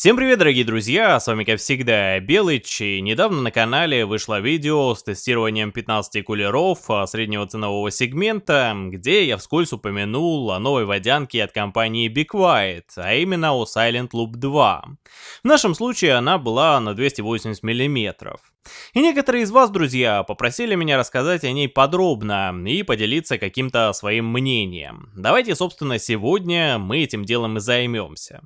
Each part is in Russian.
Всем привет, дорогие друзья, с вами как всегда Белыч, и недавно на канале вышло видео с тестированием 15 кулеров а, среднего ценового сегмента, где я вскользь упомянул о новой водянке от компании Be Quiet, а именно о Silent Loop 2. В нашем случае она была на 280 мм. И некоторые из вас, друзья, попросили меня рассказать о ней подробно и поделиться каким-то своим мнением. Давайте, собственно, сегодня мы этим делом и займемся.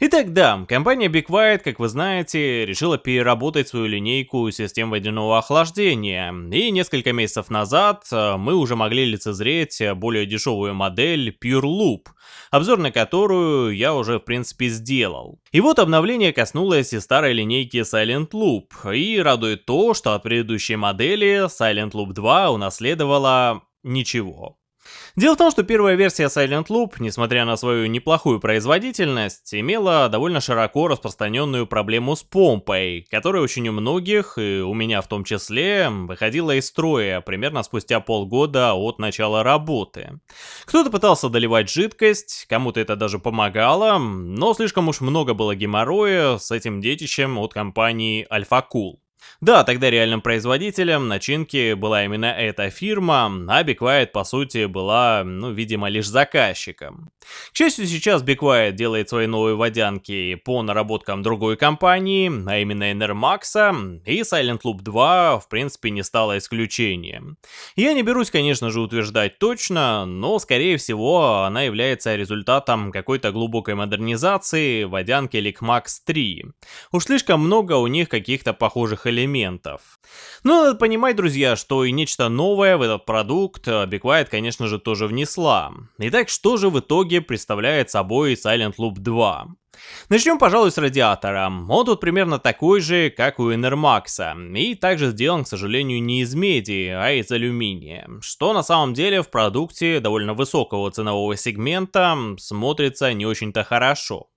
Итак, да, компания Be Quiet, как вы знаете, решила переработать свою линейку систем водяного охлаждения, и несколько месяцев назад э, мы уже могли лицезреть более дешевую модель Pure Loop, обзор на которую я уже в принципе сделал. И вот обновление коснулось и старой линейки Silent Loop, и радует то, что от предыдущей модели Silent Loop 2 унаследовала ничего. Дело в том, что первая версия Silent Loop, несмотря на свою неплохую производительность, имела довольно широко распространенную проблему с помпой, которая очень у многих, и у меня в том числе, выходила из строя примерно спустя полгода от начала работы. Кто-то пытался доливать жидкость, кому-то это даже помогало, но слишком уж много было геморроя с этим детищем от компании Alpha Cool. Да, тогда реальным производителем начинки была именно эта фирма, а Be Quiet, по сути, была, ну, видимо, лишь заказчиком. К счастью, сейчас Be Quiet делает свои новые водянки по наработкам другой компании, а именно Enermax, и Silent Loop 2, в принципе, не стало исключением. Я не берусь, конечно же, утверждать точно, но, скорее всего, она является результатом какой-то глубокой модернизации водянки Lickmax 3. Уж слишком много у них каких-то похожих элементов. Но надо понимать, друзья, что и нечто новое в этот продукт Be Quiet, конечно же, тоже внесла. Итак, что же в итоге представляет собой Silent Loop 2. Начнем, пожалуй, с радиатора. Он тут примерно такой же, как у Enermax, и также сделан, к сожалению, не из меди, а из алюминия, что на самом деле в продукте довольно высокого ценового сегмента смотрится не очень-то хорошо.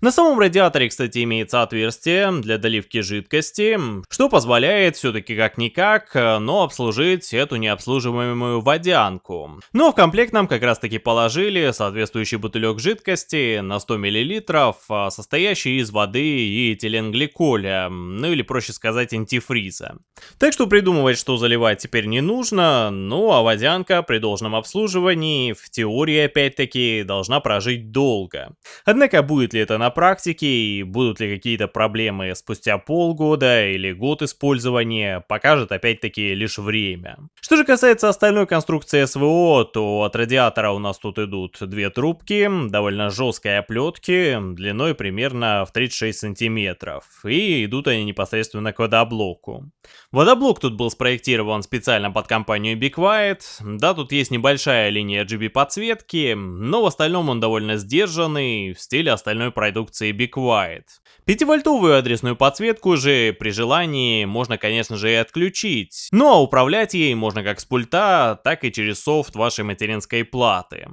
На самом радиаторе, кстати, имеется отверстие для доливки жидкости, что позволяет все-таки как-никак, но обслужить эту необслуживаемую водянку. Но в комплект нам как раз таки положили соответствующий бутылек жидкости на 100 мл, состоящий из воды и этиленгликоля, ну или проще сказать антифриза. Так что придумывать, что заливать теперь не нужно, ну а водянка при должном обслуживании в теории опять-таки должна прожить долго. Однако будет ли это на практике и будут ли какие-то проблемы спустя полгода или год использования, покажет опять-таки лишь время. Что же касается остальной конструкции СВО, то от радиатора у нас тут идут две трубки, довольно жесткой оплетки, длиной примерно в 36 сантиметров, и идут они непосредственно к водоблоку. Водоблок тут был спроектирован специально под компанию Be Quiet, да, тут есть небольшая линия RGB подсветки, но в остальном он довольно сдержанный, в стиле остальной продукции Be Quiet. 5-вольтовую адресную подсветку же при желании можно, конечно же, и отключить, но ну, а управлять ей можно как с пульта, так и через софт вашей материнской платы.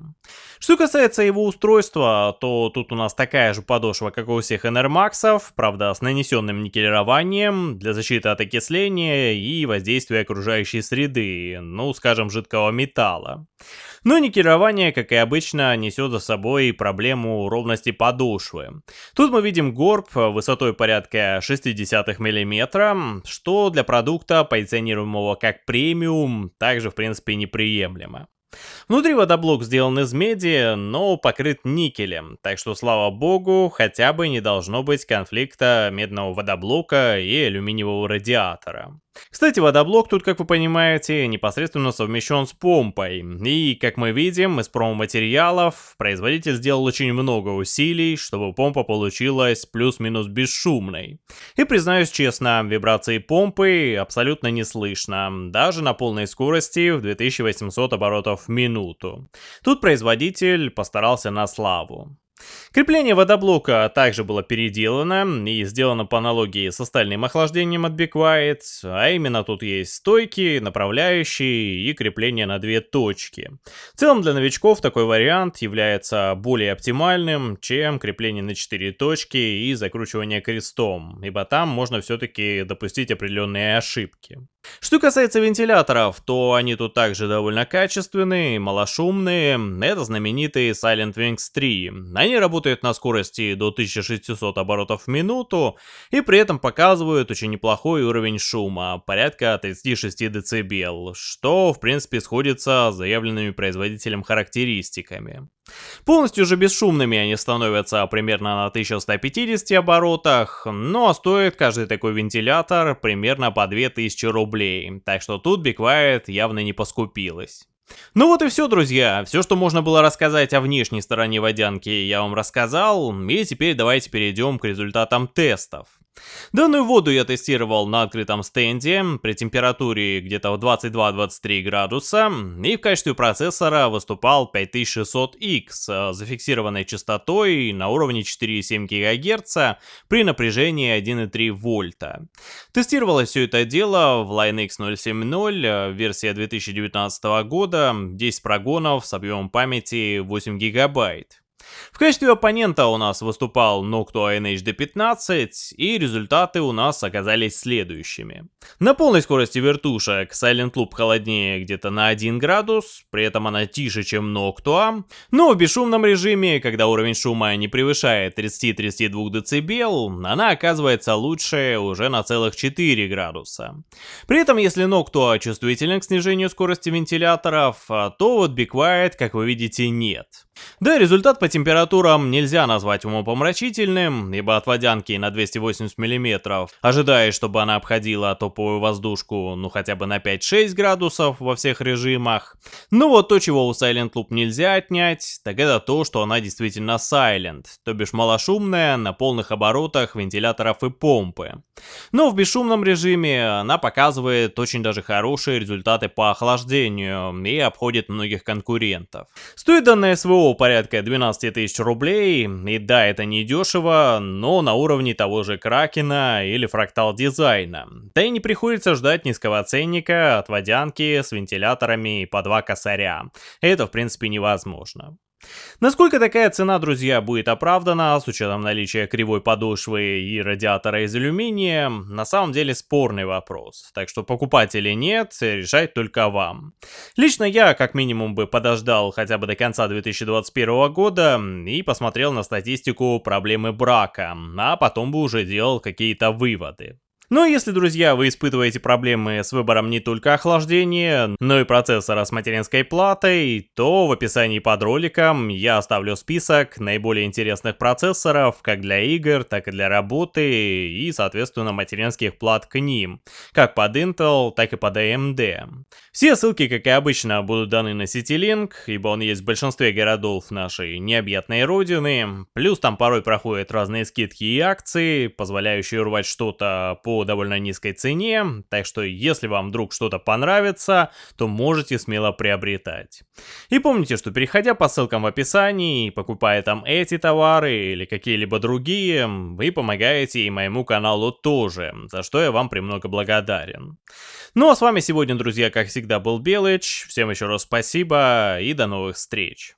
Что касается его устройства, то тут у нас такая же подошва, как у всех Enermax, правда с нанесенным никелированием для защиты от окисления и воздействия окружающей среды, ну скажем жидкого металла. Но никелирование, как и обычно, несет за собой проблему ровности подошвы. Тут мы видим горб высотой порядка 0,6 мм, что для продукта, позиционируемого как премиум, также в принципе неприемлемо. Внутри водоблок сделан из меди, но покрыт никелем, так что, слава богу, хотя бы не должно быть конфликта медного водоблока и алюминиевого радиатора. Кстати, водоблок тут, как вы понимаете, непосредственно совмещен с помпой. И, как мы видим, из промо-материалов производитель сделал очень много усилий, чтобы помпа получилась плюс-минус бесшумной. И признаюсь честно, вибрации помпы абсолютно не слышно, даже на полной скорости в 2800 оборотов в минуту. Тут производитель постарался на славу. Крепление водоблока также было переделано и сделано по аналогии с остальным охлаждением от Be Quiet, а именно тут есть стойки, направляющие и крепление на две точки. В целом для новичков такой вариант является более оптимальным, чем крепление на 4 точки и закручивание крестом, ибо там можно все-таки допустить определенные ошибки. Что касается вентиляторов, то они тут также довольно качественные, малошумные. Это знаменитые Silent Wings 3. Они работают на скорости до 1600 оборотов в минуту и при этом показывают очень неплохой уровень шума, порядка 36 дБ, что в принципе сходится с заявленными производителем характеристиками. Полностью же бесшумными они становятся примерно на 1150 оборотах, ну а стоит каждый такой вентилятор примерно по 2000 рублей, так что тут Quiet явно не поскупилась. Ну вот и все, друзья. Все, что можно было рассказать о внешней стороне водянки, я вам рассказал. И теперь давайте перейдем к результатам тестов. Данную воду я тестировал на открытом стенде при температуре где-то в 22-23 градуса и в качестве процессора выступал 5600X с зафиксированной частотой на уровне 4,7 ГГц при напряжении 1,3 вольта. Тестировалось все это дело в Line X070, версия 2019 года, 10 прогонов с объемом памяти 8 гигабайт. В качестве оппонента у нас выступал Noctua NHD15, и результаты у нас оказались следующими. На полной скорости вертушек Silent Loop холоднее где-то на 1 градус, при этом она тише, чем Noctua, но в бесшумном режиме, когда уровень шума не превышает 30-32 дБ, она оказывается лучше уже на целых 4 градуса. При этом, если Noctua чувствителен к снижению скорости вентиляторов, то вот Be Quiet, как вы видите, нет. Да, результат по температурам нельзя назвать умопомрачительным, ибо от водянки на 280 мм, ожидая, чтобы она обходила топовую воздушку, ну хотя бы на 5-6 градусов во всех режимах. Но вот то, чего у Silent Loop нельзя отнять, так это то, что она действительно Silent, то бишь малошумная, на полных оборотах вентиляторов и помпы. Но в бесшумном режиме она показывает очень даже хорошие результаты по охлаждению и обходит многих конкурентов. Стоит данное СВО порядка 12 тысяч рублей, и да, это не дешево, но на уровне того же Кракена или Фрактал Дизайна. Да и не приходится ждать низкого ценника от водянки с вентиляторами по два косаря. Это в принципе невозможно. Насколько такая цена, друзья, будет оправдана с учетом наличия кривой подошвы и радиатора из алюминия, на самом деле спорный вопрос. Так что покупать или нет, решать только вам. Лично я как минимум бы подождал хотя бы до конца 2021 года и посмотрел на статистику проблемы брака, а потом бы уже делал какие-то выводы. Ну если, друзья, вы испытываете проблемы с выбором не только охлаждения, но и процессора с материнской платой, то в описании под роликом я оставлю список наиболее интересных процессоров как для игр, так и для работы и, соответственно, материнских плат к ним, как под Intel, так и под AMD. Все ссылки, как и обычно, будут даны на CityLink, ибо он есть в большинстве городов нашей необъятной родины, плюс там порой проходят разные скидки и акции, позволяющие урвать что-то довольно низкой цене, так что если вам вдруг что-то понравится, то можете смело приобретать. И помните, что переходя по ссылкам в описании и покупая там эти товары или какие-либо другие, вы помогаете и моему каналу тоже, за что я вам премного благодарен. Ну а с вами сегодня, друзья, как всегда, был Белыч. Всем еще раз спасибо и до новых встреч.